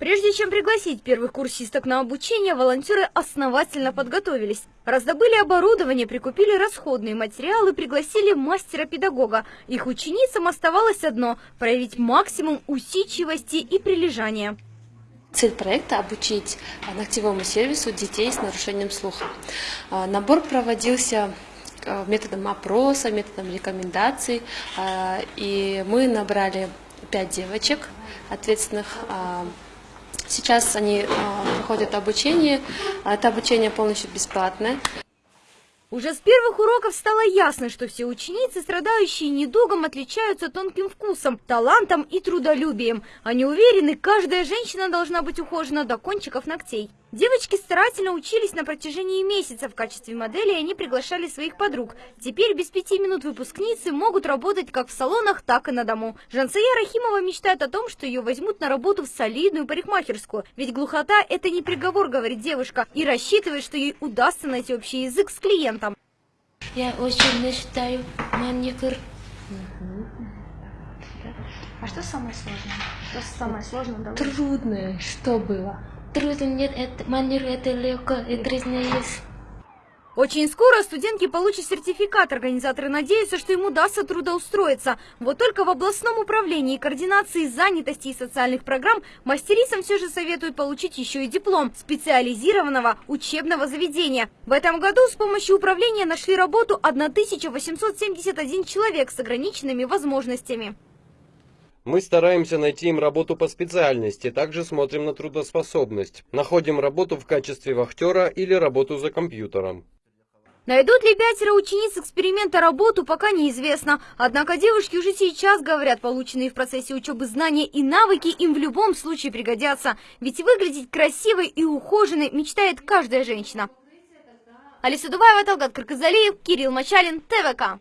Прежде чем пригласить первых курсисток на обучение, волонтеры основательно подготовились. Раздобыли оборудование, прикупили расходные материалы, пригласили мастера-педагога. Их ученицам оставалось одно – проявить максимум усидчивости и прилежания. Цель проекта – обучить ногтевому сервису детей с нарушением слуха. А, Набор проводился а, методом опроса, методом рекомендаций. А, И мы набрали пять девочек ответственных. А, Сейчас они а, проходят обучение. Это обучение полностью бесплатное. Уже с первых уроков стало ясно, что все ученицы, страдающие недугом, отличаются тонким вкусом, талантом и трудолюбием. Они уверены, каждая женщина должна быть ухожена до кончиков ногтей. Девочки старательно учились на протяжении месяца. В качестве модели они приглашали своих подруг. Теперь без пяти минут выпускницы могут работать как в салонах, так и на дому. Жансая Рахимова мечтает о том, что ее возьмут на работу в солидную парикмахерскую. Ведь глухота – это не приговор, говорит девушка, и рассчитывает, что ей удастся найти общий язык с клиентом. Я очень мечтаю маникюр. А что самое сложное? Что самое сложное? Давай. Трудное, что было? Трудно нет, это маникюр это легко, и трудно есть. Очень скоро студентки получат сертификат. Организаторы надеются, что им удастся трудоустроиться. Вот только в областном управлении координации занятости и социальных программ мастерицам все же советуют получить еще и диплом специализированного учебного заведения. В этом году с помощью управления нашли работу 1871 человек с ограниченными возможностями. Мы стараемся найти им работу по специальности, также смотрим на трудоспособность. Находим работу в качестве вахтера или работу за компьютером. Найдут ли пятеро учениц эксперимента работу, пока неизвестно. Однако девушки уже сейчас говорят, полученные в процессе учебы знания и навыки им в любом случае пригодятся. Ведь выглядеть красивой и ухоженной мечтает каждая женщина. Алиса Дубаева, Талгат Карказалиев, Кирилл Мачалин, ТВК.